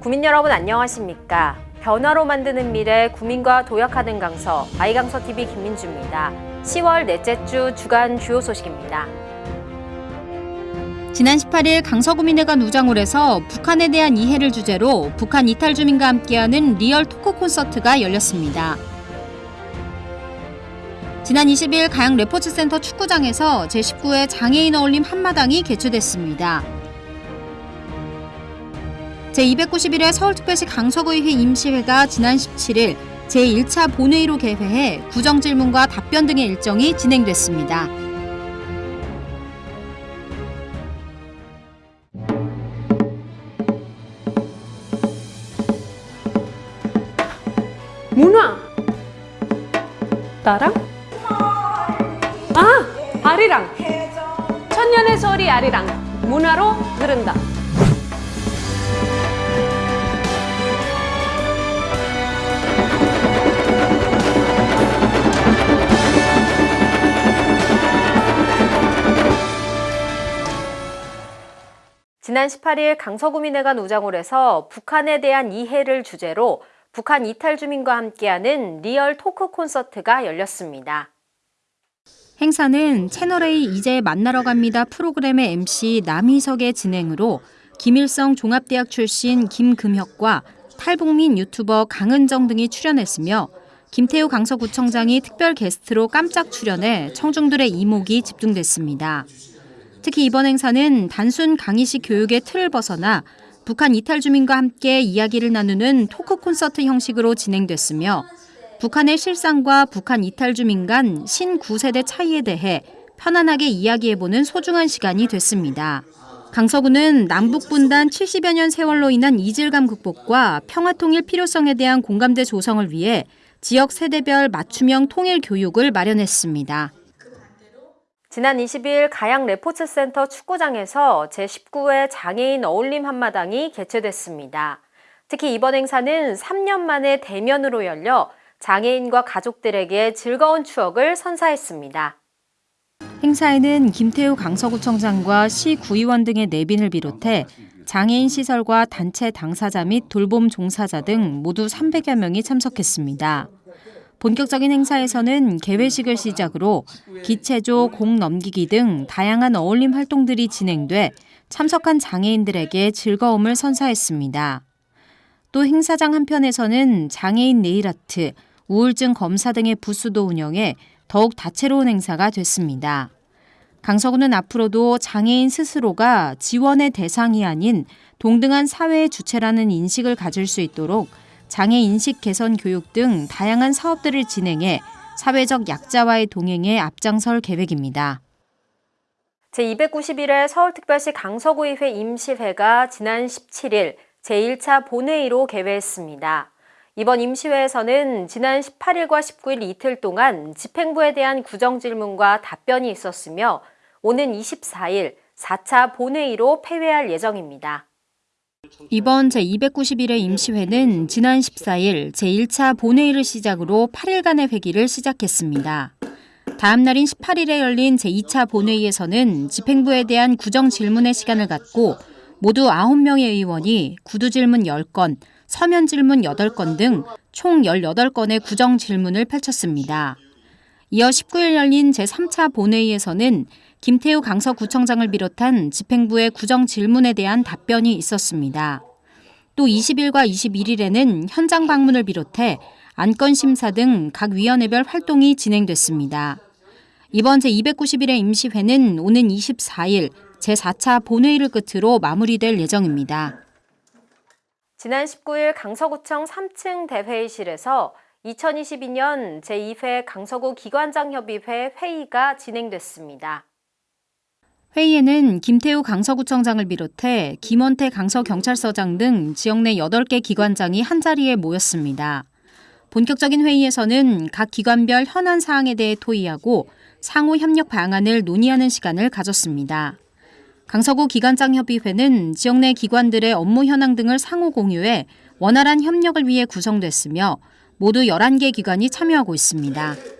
국민 여러분 안녕하십니까? 변화로 만드는 미래 국민과 도약하는 강서 아이강서 TV 김민주입니다. 10월 넷째 주 주간 주요 소식입니다. 지난 18일 강서구민회관 우장홀에서 북한에 대한 이해를 주제로 북한 이탈 주민과 함께하는 real talk 콘서트가 열렸습니다. 지난 20일 가양 레포츠센터 축구장에서 제19회 장애인 어울림 한마당이 개최됐습니다. 제291회 서울특별시 강서구의회 임시회가 지난 17일 제1차 본회의로 개회해 구정질문과 답변 등의 일정이 진행됐습니다. 문화! 나랑? 아! 아리랑! 천년의 소리 아리랑 문화로 흐른다. 지난 18일 강서구민회관 우장홀에서 북한에 대한 이해를 주제로 북한 이탈 주민과 함께하는 real talk 콘서트가 열렸습니다. 행사는 채널A 이제 만나러 갑니다 프로그램의 MC 남희석의 진행으로 김일성 종합대학 출신 김금혁과 탈북민 유튜버 강은정 등이 출연했으며 김태우 강서구청장이 특별 게스트로 깜짝 출연해 청중들의 이목이 집중됐습니다. 특히 이번 행사는 단순 강의식 교육의 틀을 벗어나 북한 이탈 주민과 함께 이야기를 나누는 토크 콘서트 형식으로 진행됐으며 북한의 실상과 북한 이탈 주민 간 신구세대 차이에 대해 편안하게 이야기해보는 소중한 시간이 됐습니다. 강서구는 남북분단 70여 년 세월로 인한 이질감 극복과 평화통일 필요성에 대한 공감대 조성을 위해 지역 세대별 맞춤형 통일 교육을 마련했습니다. 지난 20일 가양 레포츠센터 축구장에서 제19회 장애인 어울림 한마당이 개최됐습니다. 특히 이번 행사는 3년 만에 대면으로 열려 장애인과 가족들에게 즐거운 추억을 선사했습니다. 행사에는 김태우 강서구청장과 시 구의원 등의 내빈을 비롯해 장애인 시설과 단체 당사자 및 돌봄 종사자 등 모두 300여 명이 참석했습니다. 본격적인 행사에서는 개회식을 시작으로 기체조, 공 넘기기 등 다양한 어울림 활동들이 진행돼 참석한 장애인들에게 즐거움을 선사했습니다. 또 행사장 한편에서는 장애인 네일아트, 우울증 검사 등의 부스도 운영해 더욱 다채로운 행사가 됐습니다. 강서구는 앞으로도 장애인 스스로가 지원의 대상이 아닌 동등한 사회의 주체라는 인식을 가질 수 있도록 장애 인식 개선 교육 등 다양한 사업들을 진행해 사회적 약자와의 동행에 앞장설 계획입니다. 제291회 서울특별시 강서구의회 임시회가 지난 17일 제1차 본회의로 개회했습니다. 이번 임시회에서는 지난 18일과 19일 이틀 동안 집행부에 대한 구정질문과 답변이 있었으며 오는 24일 4차 본회의로 폐회할 예정입니다. 이번 제291회 임시회는 지난 14일 제1차 본회의를 시작으로 8일간의 회기를 시작했습니다. 다음 날인 18일에 열린 제2차 본회의에서는 집행부에 대한 구정 질문의 시간을 갖고 모두 9명의 의원이 구두 질문 10건, 서면 질문 8건 등 총 18건의 구정 질문을 펼쳤습니다. 이어 19일 열린 제3차 본회의에서는 김태우 강서구청장을 비롯한 집행부의 구정 질문에 대한 답변이 있었습니다. 또 20일과 21일에는 현장 방문을 비롯해 안건 심사 등 각 위원회별 활동이 진행됐습니다. 이번 제291회 임시회는 오는 24일 제4차 본회의를 끝으로 마무리될 예정입니다. 지난 19일 강서구청 3층 대회의실에서 2022년 제2회 강서구 기관장협의회 회의가 진행됐습니다. 회의에는 김태우 강서구청장을 비롯해 김원태 강서경찰서장 등 지역 내 8개 기관장이 한자리에 모였습니다. 본격적인 회의에서는 각 기관별 현안 사항에 대해 토의하고 상호 협력 방안을 논의하는 시간을 가졌습니다. 강서구 기관장협의회는 지역 내 기관들의 업무 현황 등을 상호 공유해 원활한 협력을 위해 구성됐으며 모두 11개 기관이 참여하고 있습니다.